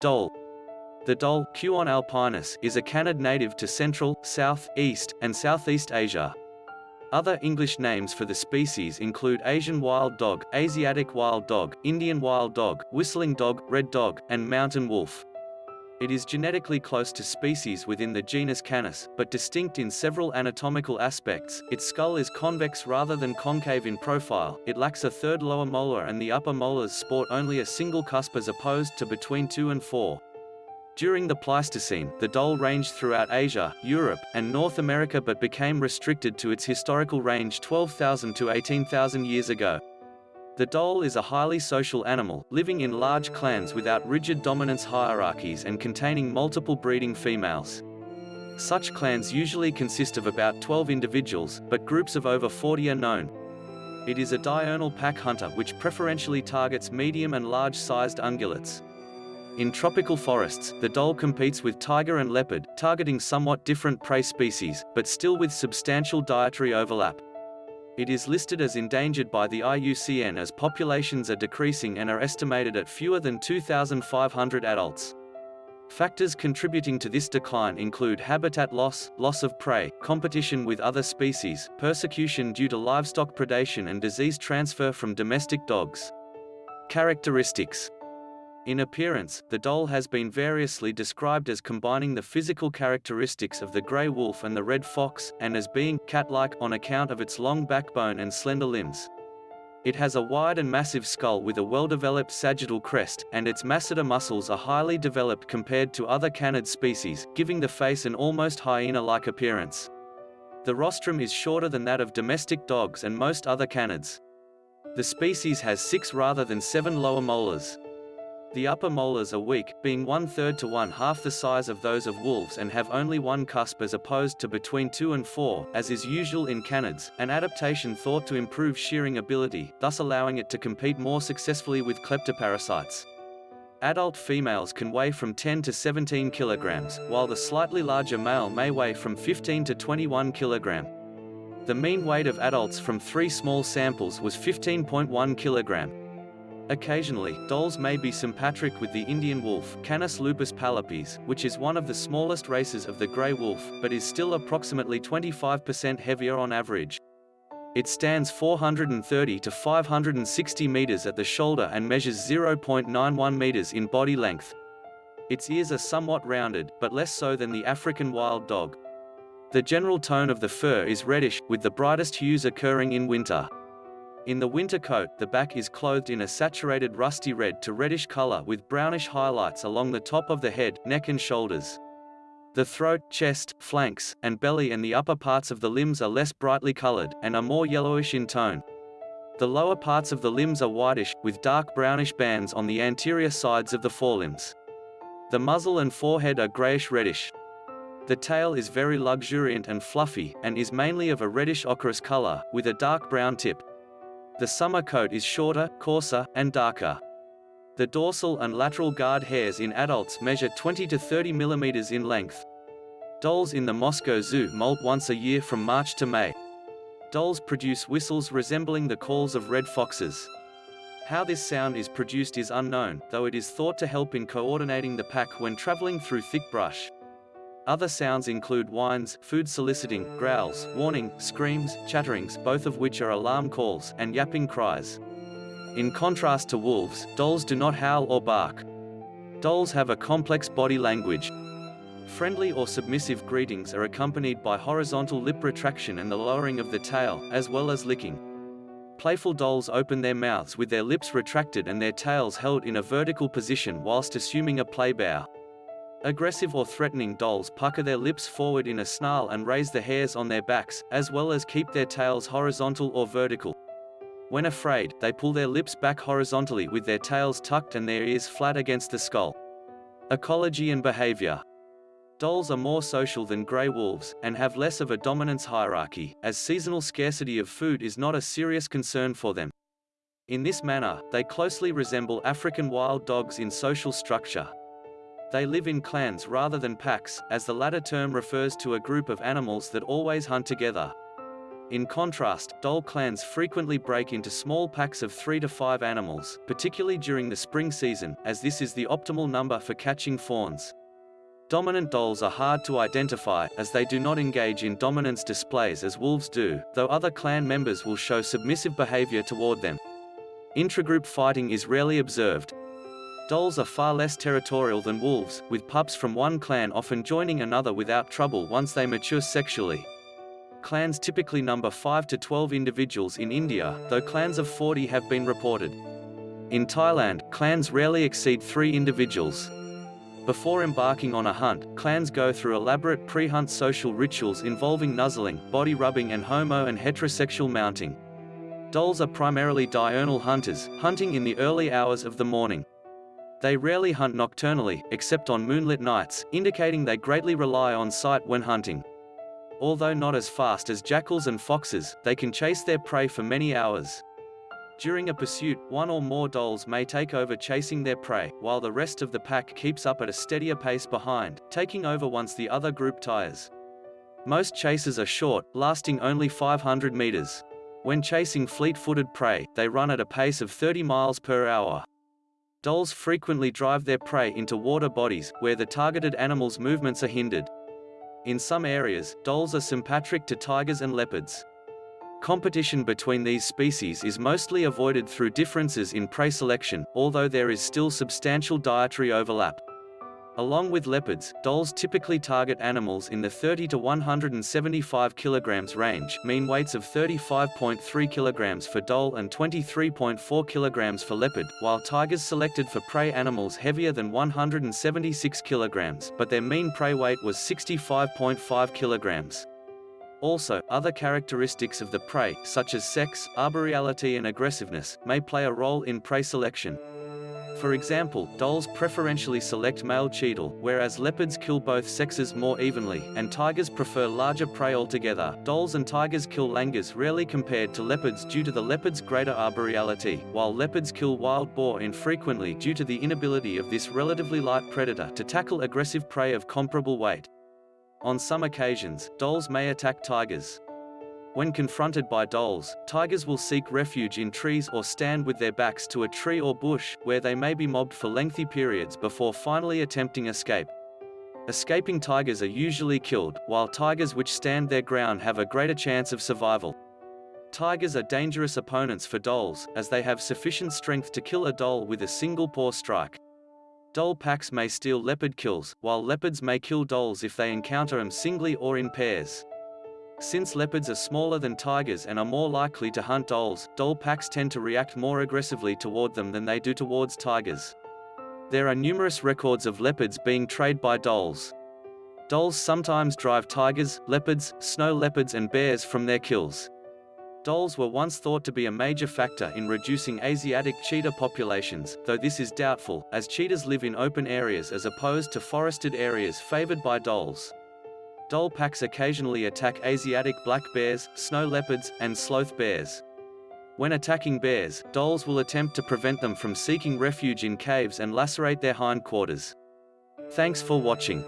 Dhole. The dhole Cuon alpinus, is a canid native to Central, South, East, and Southeast Asia. Other English names for the species include Asian wild dog, Asiatic wild dog, Indian wild dog, whistling dog, red dog, and mountain wolf. It is genetically close to species within the genus Canis, but distinct in several anatomical aspects. Its skull is convex rather than concave in profile, it lacks a third lower molar and the upper molars sport only a single cusp as opposed to between two and four. During the Pleistocene, the dhole ranged throughout Asia, Europe, and North America but became restricted to its historical range 12,000 to 18,000 years ago. The dhole is a highly social animal, living in large clans without rigid dominance hierarchies and containing multiple breeding females. Such clans usually consist of about 12 individuals, but groups of over 40 are known. It is a diurnal pack hunter which preferentially targets medium and large-sized ungulates. In tropical forests, the dhole competes with tiger and leopard, targeting somewhat different prey species, but still with substantial dietary overlap. It is listed as endangered by the IUCN as populations are decreasing and are estimated at fewer than 2,500 adults. Factors contributing to this decline include habitat loss, loss of prey, competition with other species, persecution due to livestock predation and disease transfer from domestic dogs. Characteristics in appearance, the dhole has been variously described as combining the physical characteristics of the grey wolf and the red fox, and as being cat-like on account of its long backbone and slender limbs. It has a wide and massive skull with a well-developed sagittal crest, and its masseter muscles are highly developed compared to other canid species, giving the face an almost hyena-like appearance. The rostrum is shorter than that of domestic dogs and most other canids. The species has six rather than seven lower molars. The upper molars are weak, being one-third to one-half the size of those of wolves and have only one cusp as opposed to between two and four, as is usual in canids, an adaptation thought to improve shearing ability, thus allowing it to compete more successfully with kleptoparasites. Adult females can weigh from 10 to 17 kilograms, while the slightly larger male may weigh from 15 to 21 kilogram. The mean weight of adults from three small samples was 15.1 kilogram. Occasionally, dholes may be sympatric with the Indian wolf Canis lupus pallipes, which is one of the smallest races of the grey wolf, but is still approximately 25% heavier on average. It stands 430 to 560 meters at the shoulder and measures 0.91 meters in body length. Its ears are somewhat rounded, but less so than the African wild dog. The general tone of the fur is reddish, with the brightest hues occurring in winter. In the winter coat, the back is clothed in a saturated rusty red to reddish color with brownish highlights along the top of the head, neck and shoulders. The throat, chest, flanks, and belly and the upper parts of the limbs are less brightly colored, and are more yellowish in tone. The lower parts of the limbs are whitish, with dark brownish bands on the anterior sides of the forelimbs. The muzzle and forehead are grayish-reddish. The tail is very luxuriant and fluffy, and is mainly of a reddish ochreous color, with a dark brown tip. The summer coat is shorter, coarser, and darker. The dorsal and lateral guard hairs in adults measure 20 to 30 millimeters in length. Dholes in the Moscow Zoo molt once a year from March to May. Dholes produce whistles resembling the calls of red foxes. How this sound is produced is unknown, though it is thought to help in coordinating the pack when traveling through thick brush. Other sounds include whines, food soliciting, growls, warning, screams, chatterings both of which are alarm calls, and yapping cries. In contrast to wolves, dholes do not howl or bark. Dholes have a complex body language. Friendly or submissive greetings are accompanied by horizontal lip retraction and the lowering of the tail, as well as licking. Playful dholes open their mouths with their lips retracted and their tails held in a vertical position whilst assuming a play bow. Aggressive or threatening dholes pucker their lips forward in a snarl and raise the hairs on their backs, as well as keep their tails horizontal or vertical. When afraid, they pull their lips back horizontally with their tails tucked and their ears flat against the skull. Ecology and behavior. Dholes are more social than grey wolves, and have less of a dominance hierarchy, as seasonal scarcity of food is not a serious concern for them. In this manner, they closely resemble African wild dogs in social structure, they live in clans rather than packs, as the latter term refers to a group of animals that always hunt together. In contrast, dhole clans frequently break into small packs of three to five animals, particularly during the spring season, as this is the optimal number for catching fawns. Dominant dholes are hard to identify, as they do not engage in dominance displays as wolves do, though other clan members will show submissive behavior toward them. Intragroup fighting is rarely observed. Dholes are far less territorial than wolves, with pups from one clan often joining another without trouble once they mature sexually. Clans typically number 5 to 12 individuals in India, though clans of 40 have been reported. In Thailand, clans rarely exceed three individuals. Before embarking on a hunt, clans go through elaborate pre-hunt social rituals involving nuzzling, body rubbing and homo and heterosexual mounting. Dholes are primarily diurnal hunters, hunting in the early hours of the morning. They rarely hunt nocturnally, except on moonlit nights, indicating they greatly rely on sight when hunting. Although not as fast as jackals and foxes, they can chase their prey for many hours. During a pursuit, one or more dholes may take over chasing their prey, while the rest of the pack keeps up at a steadier pace behind, taking over once the other group tires. Most chases are short, lasting only 500 meters. When chasing fleet-footed prey, they run at a pace of 30 miles per hour. Dholes frequently drive their prey into water bodies, where the targeted animal's movements are hindered. In some areas, dholes are sympatric to tigers and leopards. Competition between these species is mostly avoided through differences in prey selection, although there is still substantial dietary overlap. Along with leopards, dholes typically target animals in the 30 to 175 kilograms range, mean weights of 35.3 kilograms for dhole and 23.4 kilograms for leopard, while tigers selected for prey animals heavier than 176 kilograms, but their mean prey weight was 65.5 kilograms. Also, other characteristics of the prey, such as sex, arboreality and aggressiveness, may play a role in prey selection. For example, dholes preferentially select male chital, whereas leopards kill both sexes more evenly, and tigers prefer larger prey altogether. Dholes and tigers kill langurs rarely compared to leopards due to the leopard's greater arboreality, while leopards kill wild boar infrequently due to the inability of this relatively light predator to tackle aggressive prey of comparable weight. On some occasions, dholes may attack tigers. When confronted by dholes, tigers will seek refuge in trees or stand with their backs to a tree or bush, where they may be mobbed for lengthy periods before finally attempting escape. Escaping tigers are usually killed, while tigers which stand their ground have a greater chance of survival. Tigers are dangerous opponents for dholes, as they have sufficient strength to kill a dhole with a single paw strike. Dhole packs may steal leopard kills, while leopards may kill dholes if they encounter them singly or in pairs. Since leopards are smaller than tigers and are more likely to hunt dholes, dhole packs tend to react more aggressively toward them than they do towards tigers. There are numerous records of leopards being trayed by dholes. Dholes sometimes drive tigers, leopards, snow leopards and bears from their kills. Dholes were once thought to be a major factor in reducing Asiatic cheetah populations, though this is doubtful, as cheetahs live in open areas as opposed to forested areas favored by dholes. Dhole packs occasionally attack Asiatic black bears, snow leopards, and sloth bears. When attacking bears, dholes will attempt to prevent them from seeking refuge in caves and lacerate their hindquarters. Thanks for watching.